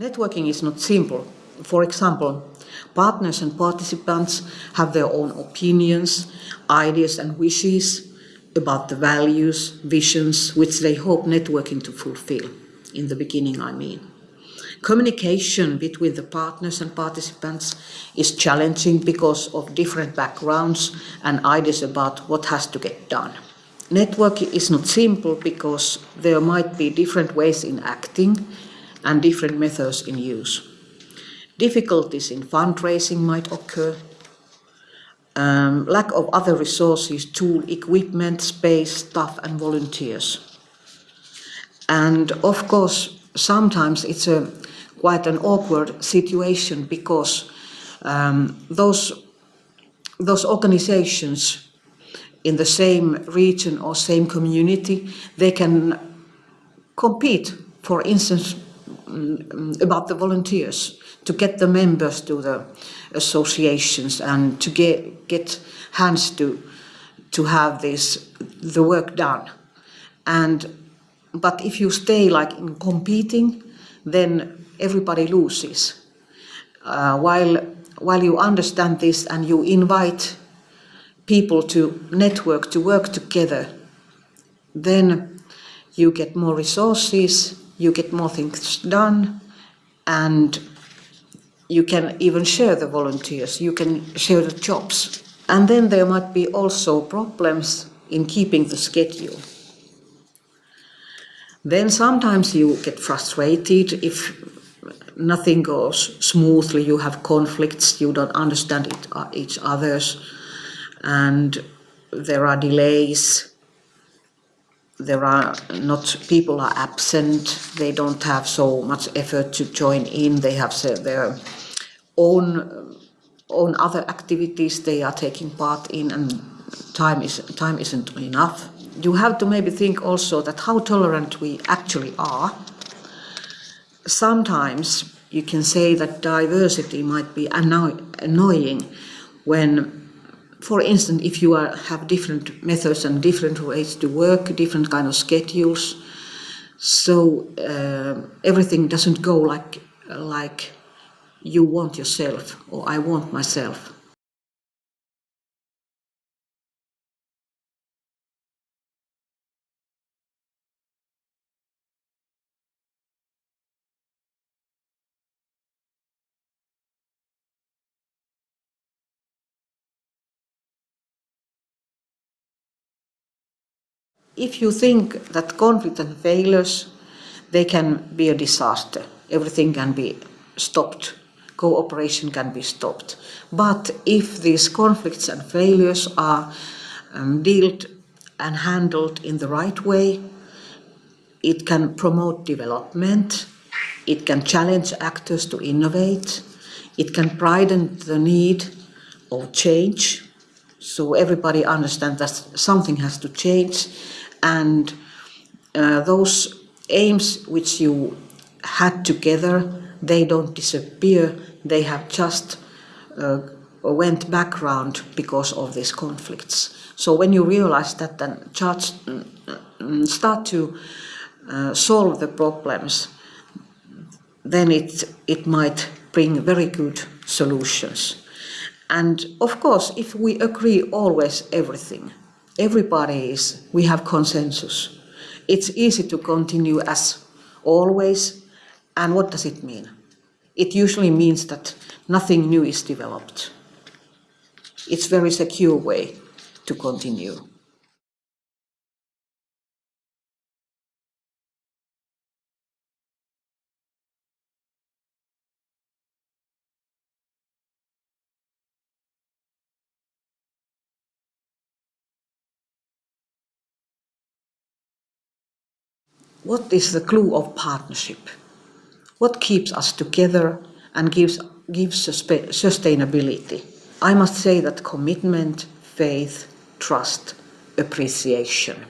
Networking is not simple. For example, partners and participants have their own opinions, ideas and wishes about the values, visions which they hope networking to fulfill. In the beginning, I mean. Communication between the partners and participants is challenging because of different backgrounds and ideas about what has to get done. Networking is not simple because there might be different ways in acting and different methods in use. Difficulties in fundraising might occur. Um, lack of other resources, tool, equipment, space, staff and volunteers. And of course, sometimes it's a quite an awkward situation because um, those, those organizations in the same region or same community, they can compete, for instance, Mm, about the volunteers to get the members to the associations and to get get hands to to have this the work done. And but if you stay like in competing then everybody loses. Uh, while while you understand this and you invite people to network to work together then you get more resources you get more things done and you can even share the volunteers, you can share the jobs. And then there might be also problems in keeping the schedule. Then sometimes you get frustrated if nothing goes smoothly, you have conflicts, you don't understand it, uh, each other's, and there are delays there are not people are absent they don't have so much effort to join in they have their own own other activities they are taking part in and time is time isn't enough. You have to maybe think also that how tolerant we actually are. Sometimes you can say that diversity might be anno annoying when for instance, if you are, have different methods and different ways to work, different kind of schedules, so uh, everything doesn't go like like you want yourself or I want myself. If you think that conflict and failures, they can be a disaster. Everything can be stopped. Cooperation can be stopped. But if these conflicts and failures are um, dealt and handled in the right way, it can promote development, it can challenge actors to innovate, it can brighten the need of change, so everybody understands that something has to change and uh, those aims which you had together, they don't disappear, they have just uh, went background because of these conflicts. So when you realize that, then just mm, start to uh, solve the problems, then it, it might bring very good solutions. And of course, if we agree always everything, everybody is, we have consensus. It's easy to continue as always. And what does it mean? It usually means that nothing new is developed. It's very secure way to continue. What is the clue of partnership? What keeps us together and gives, gives sustainability? I must say that commitment, faith, trust, appreciation.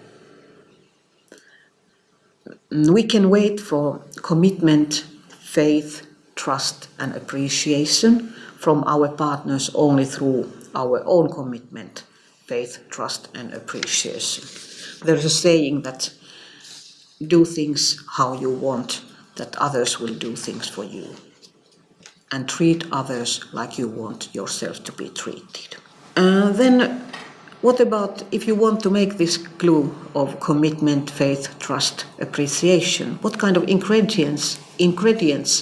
We can wait for commitment, faith, trust and appreciation from our partners only through our own commitment, faith, trust and appreciation. There is a saying that do things how you want, that others will do things for you and treat others like you want yourself to be treated. Uh, then what about if you want to make this glue of commitment, faith, trust, appreciation? What kind of ingredients ingredients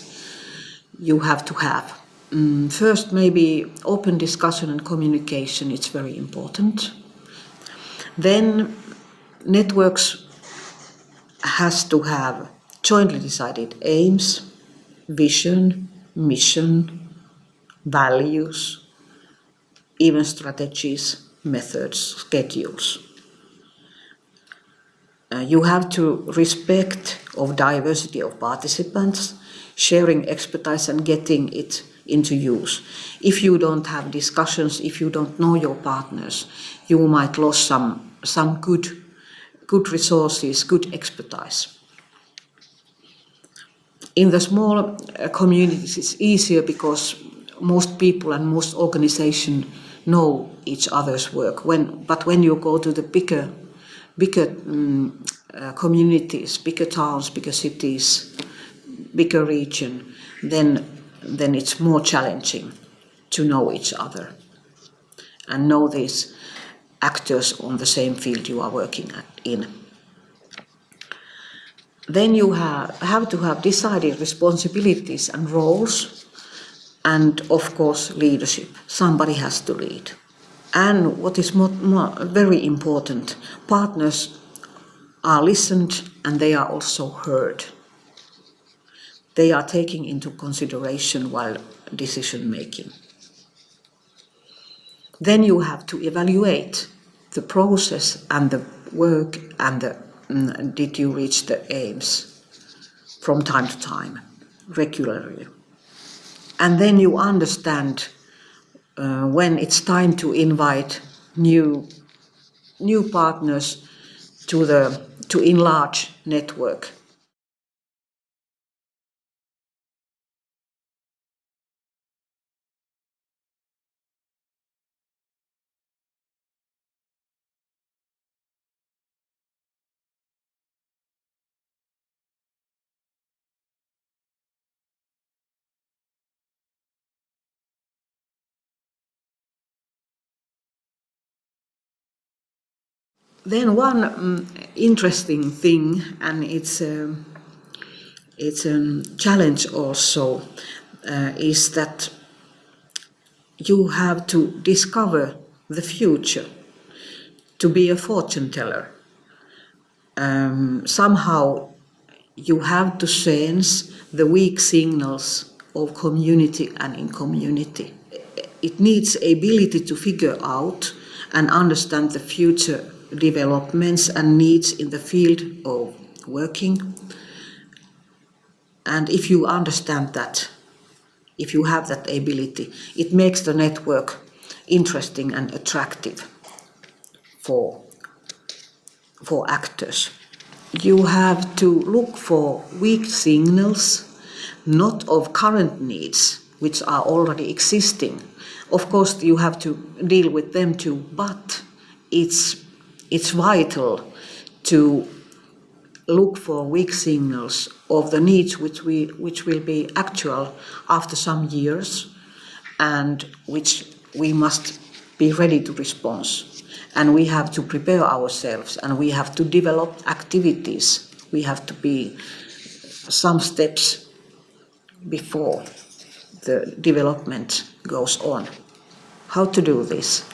you have to have? Mm, first, maybe open discussion and communication. It's very important. Then networks has to have jointly decided aims, vision, mission, values, even strategies, methods, schedules. Uh, you have to respect of diversity of participants, sharing expertise and getting it into use. If you don't have discussions, if you don't know your partners, you might lose some, some good, good resources, good expertise. In the small uh, communities, it's easier because most people and most organizations know each other's work. When, but when you go to the bigger, bigger um, uh, communities, bigger towns, bigger cities, bigger region, then, then it's more challenging to know each other and know these actors on the same field you are working in. Then you have, have to have decided responsibilities and roles and of course leadership. Somebody has to lead. And what is more, more, very important, partners are listened and they are also heard. They are taken into consideration while decision making. Then you have to evaluate the process and the work and the, mm, did you reach the aims from time to time, regularly. And then you understand uh, when it's time to invite new, new partners to, the, to enlarge network. Then one um, interesting thing, and it's a, it's a challenge also, uh, is that you have to discover the future, to be a fortune teller. Um, somehow you have to sense the weak signals of community and in community. It needs ability to figure out and understand the future developments and needs in the field of working. And if you understand that, if you have that ability, it makes the network interesting and attractive for, for actors. You have to look for weak signals, not of current needs, which are already existing. Of course, you have to deal with them too, but it's it's vital to look for weak signals of the needs which, we, which will be actual after some years and which we must be ready to respond. And we have to prepare ourselves and we have to develop activities. We have to be some steps before the development goes on. How to do this?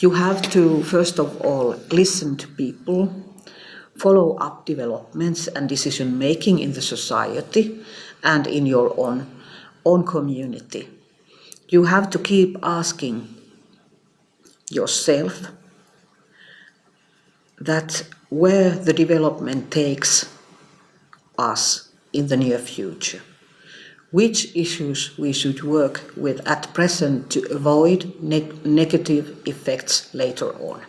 You have to, first of all, listen to people, follow up developments and decision making in the society and in your own, own community. You have to keep asking yourself that where the development takes us in the near future which issues we should work with at present to avoid ne negative effects later on.